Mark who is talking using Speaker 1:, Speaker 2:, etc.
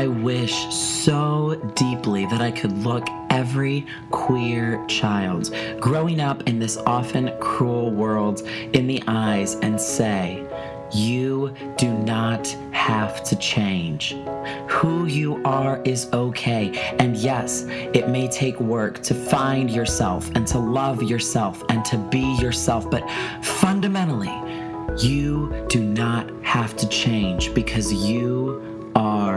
Speaker 1: I wish so deeply that I could look every queer child growing up in this often cruel world in the eyes and say, you do not have to change. Who you are is okay. And yes, it may take work to find yourself and to love yourself and to be yourself. But fundamentally, you do not have to change because you are.